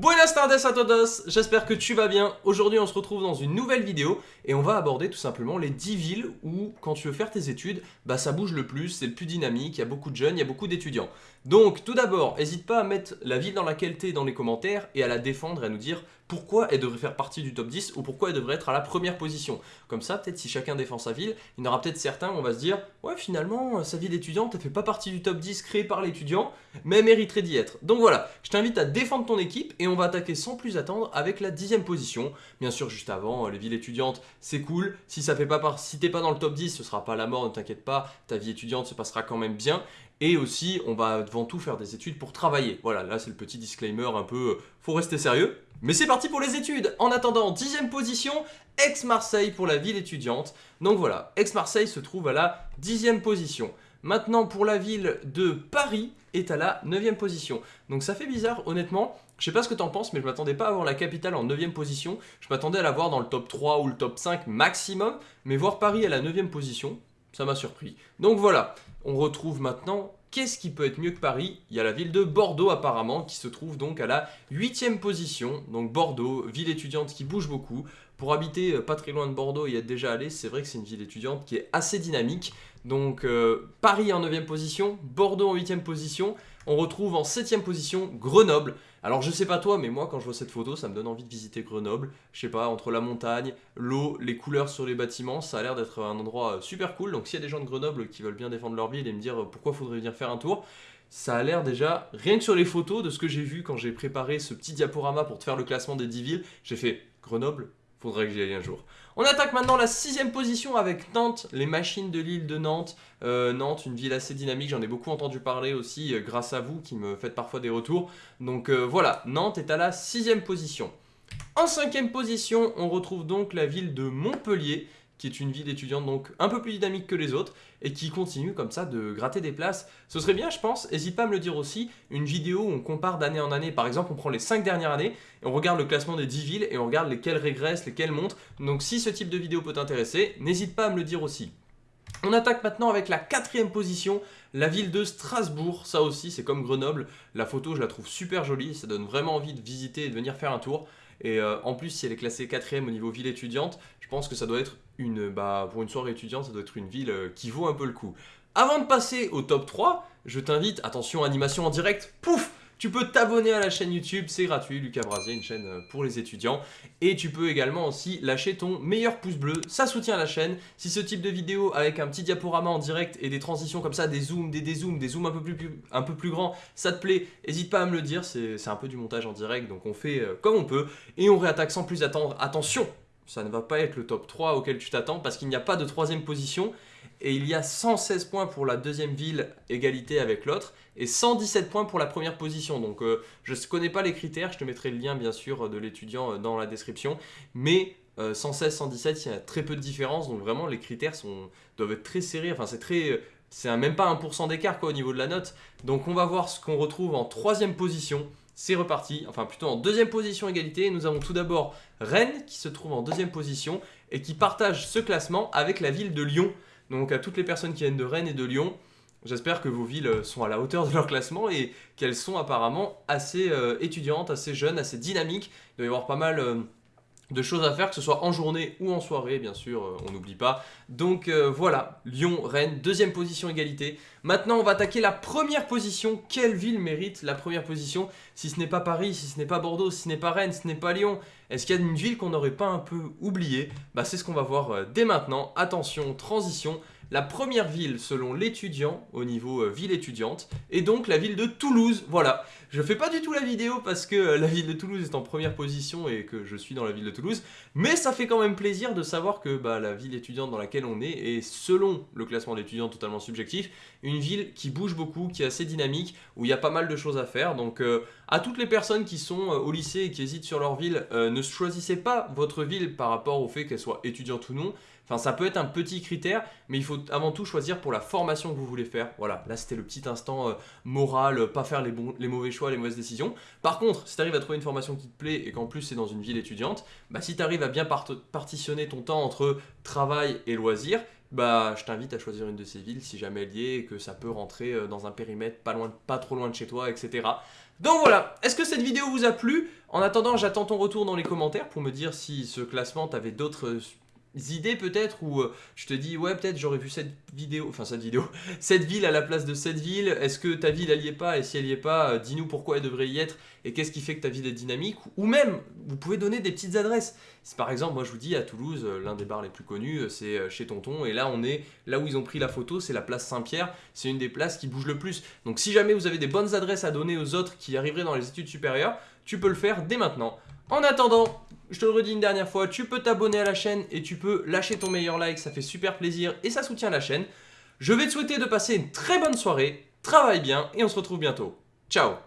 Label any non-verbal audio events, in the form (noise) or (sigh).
Buenas tardes a todos, j'espère que tu vas bien. Aujourd'hui on se retrouve dans une nouvelle vidéo et on va aborder tout simplement les 10 villes où quand tu veux faire tes études, bah ça bouge le plus, c'est le plus dynamique, il y a beaucoup de jeunes, il y a beaucoup d'étudiants. Donc tout d'abord, n'hésite pas à mettre la ville dans laquelle tu es dans les commentaires et à la défendre et à nous dire pourquoi elle devrait faire partie du top 10 ou pourquoi elle devrait être à la première position. Comme ça, peut-être si chacun défend sa ville, il y en aura peut-être certains où on va se dire « Ouais, finalement, sa ville étudiante, elle fait pas partie du top 10 créé par l'étudiant, mais elle mériterait d'y être. » Donc voilà, je t'invite à défendre ton équipe et on va attaquer sans plus attendre avec la dixième position. Bien sûr, juste avant, les villes étudiantes, c'est cool. Si ça fait pas si t'es pas dans le top 10, ce sera pas la mort, ne t'inquiète pas, ta vie étudiante se passera quand même bien. Et aussi, on va devant tout faire des études pour travailler. Voilà, là c'est le petit disclaimer un peu, euh, faut rester sérieux. Mais c'est parti pour les études En attendant, dixième position, Aix-Marseille pour la ville étudiante. Donc voilà, Aix-Marseille se trouve à la dixième position. Maintenant, pour la ville de Paris, est à la 9 position. Donc ça fait bizarre, honnêtement. Je sais pas ce que t'en penses, mais je m'attendais pas à avoir la capitale en 9 position. Je m'attendais à la voir dans le top 3 ou le top 5 maximum. Mais voir Paris à la 9 position, ça m'a surpris. Donc voilà, on retrouve maintenant Qu'est-ce qui peut être mieux que Paris Il y a la ville de Bordeaux apparemment qui se trouve donc à la 8 position. Donc Bordeaux, ville étudiante qui bouge beaucoup. Pour habiter euh, pas très loin de Bordeaux et y être déjà allé, c'est vrai que c'est une ville étudiante qui est assez dynamique. Donc euh, Paris en 9 position, Bordeaux en 8 position. On retrouve en 7 position Grenoble. Alors je sais pas toi, mais moi quand je vois cette photo, ça me donne envie de visiter Grenoble. Je sais pas, entre la montagne, l'eau, les couleurs sur les bâtiments, ça a l'air d'être un endroit euh, super cool. Donc s'il y a des gens de Grenoble qui veulent bien défendre leur ville et me dire euh, pourquoi faudrait venir faire un tour, ça a l'air déjà, rien que sur les photos de ce que j'ai vu quand j'ai préparé ce petit diaporama pour te faire le classement des 10 villes, j'ai fait Grenoble, faudrait que j'y aille un jour. On attaque maintenant la sixième position avec Nantes, les machines de l'île de Nantes. Euh, Nantes, une ville assez dynamique, j'en ai beaucoup entendu parler aussi euh, grâce à vous qui me faites parfois des retours. Donc euh, voilà, Nantes est à la sixième position. En cinquième position, on retrouve donc la ville de Montpellier qui est une ville étudiante donc un peu plus dynamique que les autres et qui continue comme ça de gratter des places. Ce serait bien, je pense, n'hésite pas à me le dire aussi, une vidéo où on compare d'année en année. Par exemple, on prend les 5 dernières années et on regarde le classement des 10 villes et on regarde lesquelles régressent, lesquelles montent. Donc si ce type de vidéo peut t'intéresser, n'hésite pas à me le dire aussi. On attaque maintenant avec la quatrième position, la ville de Strasbourg. Ça aussi, c'est comme Grenoble. La photo, je la trouve super jolie. Ça donne vraiment envie de visiter et de venir faire un tour. Et euh, en plus, si elle est classée quatrième au niveau ville étudiante, je pense que ça doit être une, bah, pour une soirée étudiante, ça doit être une ville euh, qui vaut un peu le coup. Avant de passer au top 3, je t'invite, attention, animation en direct, pouf tu peux t'abonner à la chaîne YouTube, c'est gratuit, Lucas Brasier, une chaîne euh, pour les étudiants. Et tu peux également aussi lâcher ton meilleur pouce bleu, ça soutient la chaîne. Si ce type de vidéo avec un petit diaporama en direct et des transitions comme ça, des zooms, des dézooms, des zooms un peu plus, un peu plus grands, ça te plaît, n'hésite pas à me le dire, c'est un peu du montage en direct, donc on fait euh, comme on peut. Et on réattaque sans plus attendre, attention ça ne va pas être le top 3 auquel tu t'attends parce qu'il n'y a pas de troisième position et il y a 116 points pour la deuxième ville, égalité avec l'autre, et 117 points pour la première position. Donc euh, je ne connais pas les critères, je te mettrai le lien bien sûr de l'étudiant euh, dans la description, mais 116, 117, il y a très peu de différence, donc vraiment les critères sont, doivent être très serrés, enfin c'est très... C'est même pas 1% d'écart au niveau de la note. Donc on va voir ce qu'on retrouve en troisième position c'est reparti, enfin plutôt en deuxième position égalité. Nous avons tout d'abord Rennes qui se trouve en deuxième position et qui partage ce classement avec la ville de Lyon. Donc à toutes les personnes qui viennent de Rennes et de Lyon, j'espère que vos villes sont à la hauteur de leur classement et qu'elles sont apparemment assez euh, étudiantes, assez jeunes, assez dynamiques. Il doit y avoir pas mal... Euh, de choses à faire, que ce soit en journée ou en soirée, bien sûr, euh, on n'oublie pas. Donc euh, voilà, Lyon, Rennes, deuxième position égalité. Maintenant, on va attaquer la première position. Quelle ville mérite la première position Si ce n'est pas Paris, si ce n'est pas Bordeaux, si ce n'est pas Rennes, si ce n'est pas Lyon, est-ce qu'il y a une ville qu'on n'aurait pas un peu oubliée? Bah, C'est ce qu'on va voir euh, dès maintenant. Attention, transition. La première ville selon l'étudiant au niveau euh, ville étudiante est donc la ville de Toulouse. Voilà, je fais pas du tout la vidéo parce que euh, la ville de Toulouse est en première position et que je suis dans la ville de Toulouse, mais ça fait quand même plaisir de savoir que bah, la ville étudiante dans laquelle on est est selon le classement d'étudiants totalement subjectif, une ville qui bouge beaucoup, qui est assez dynamique, où il y a pas mal de choses à faire. Donc euh, à toutes les personnes qui sont au lycée et qui hésitent sur leur ville, ne choisissez pas votre ville par rapport au fait qu'elle soit étudiante ou non, Enfin, ça peut être un petit critère, mais il faut avant tout choisir pour la formation que vous voulez faire. Voilà, là c'était le petit instant euh, moral, euh, pas faire les, mauvais choix, les mauvaises décisions. Par contre, si tu à trouver une formation qui te plaît et qu'en plus c'est dans une ville étudiante, bah, si tu à bien partitionner ton temps entre travail et loisirs, bah je t'invite à choisir une de ces villes si jamais elle y est et que ça peut rentrer euh, dans un périmètre pas, loin, pas trop loin de chez toi, etc. Donc voilà, est-ce que cette vidéo vous a plu? En attendant, j'attends ton retour dans les commentaires pour me dire si ce classement, t'avais d'autres idées peut-être ou euh, je te dis ouais peut-être j'aurais vu cette vidéo, enfin cette vidéo, (laughs) cette ville à la place de cette ville, est-ce que ta ville elle y est pas et si elle y est pas, dis-nous pourquoi elle devrait y être et qu'est-ce qui fait que ta ville est dynamique ou même vous pouvez donner des petites adresses. par exemple moi je vous dis à Toulouse, l'un des bars les plus connus c'est chez Tonton et là on est là où ils ont pris la photo, c'est la place Saint-Pierre, c'est une des places qui bouge le plus. Donc si jamais vous avez des bonnes adresses à donner aux autres qui arriveraient dans les études supérieures, tu peux le faire dès maintenant. En attendant, je te le redis une dernière fois, tu peux t'abonner à la chaîne et tu peux lâcher ton meilleur like, ça fait super plaisir et ça soutient la chaîne. Je vais te souhaiter de passer une très bonne soirée, travaille bien et on se retrouve bientôt. Ciao